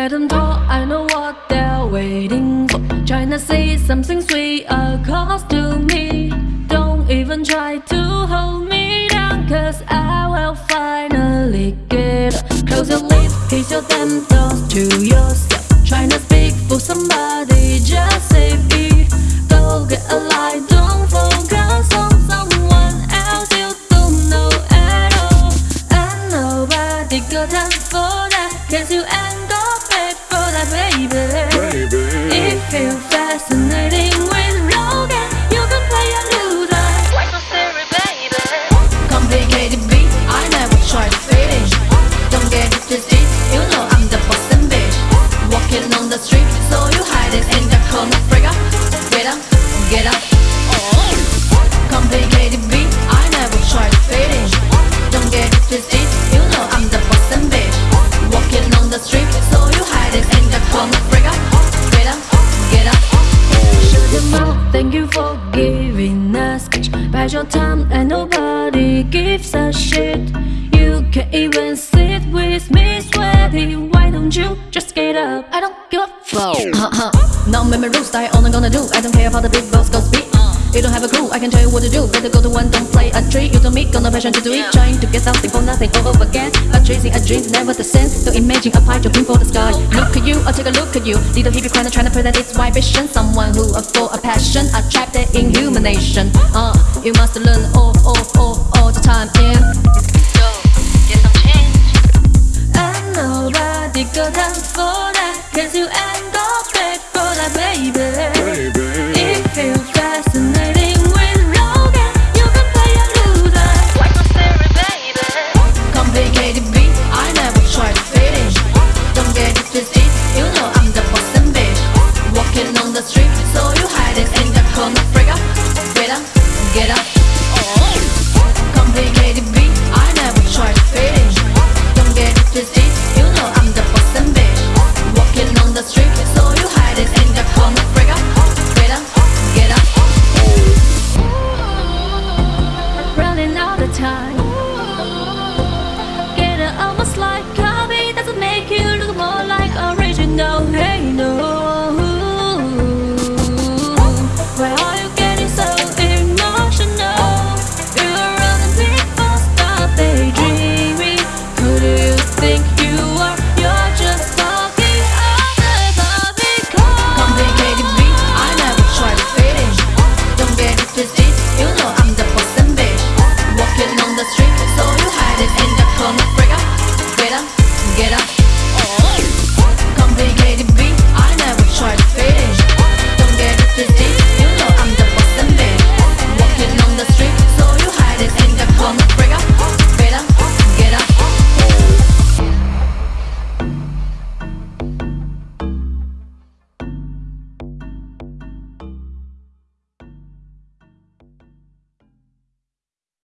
let them talk, I know what they're waiting for. Trying to say something sweet across to me. Don't even try to hold me down, cause I will finally get up. Close your lips, kiss your damn thoughts to yourself. Trying to speak for somebody, just say it. Go get a light, don't focus on someone else you don't know at all. And nobody got time for that, cause you ain't got paid baby. baby. It feels fascinating with Logan. You can play a loser. What's so serious, baby? Complicated beat, I never tried to fit in. Don't get it twisted, you know I'm the boss bitch. Walking on the street, so you hide it in the corner, figure. Get up, get up. It in the corner. Get up, get up. Shut your mouth, thank you for giving us speech. Bite your tongue and nobody gives a shit. You can't even sit with me sweaty. Why don't you just get up? I don't give a fuck. Uh-huh. Now make me rules, I only gonna do. I don't care about the big boss go speak. You don't have a clue, I can tell you what to do. Better go to one, don't play a trick. You don't meet, got no passion to do it. Trying to get something for nothing all over again. But chasing a dream's never the sense. Don't imagine a pie jumping for the sky. Look at you, I'll take a look at you. Little hippie crying, trying to present its vibration. Someone who are full of passion, attracted in human nation. Uh, you must learn all, all, all, all the time. Yeah. So, get some change. And nobody got time for that Cause you walking on the street So you hide it in the corner. Break up, get up, get up. Oh, complicated beat, I never Don't get you know I'm the boss and bitch. Walking on the street, you in the corner. Break up, get up, get up. Oh. Running time. get up.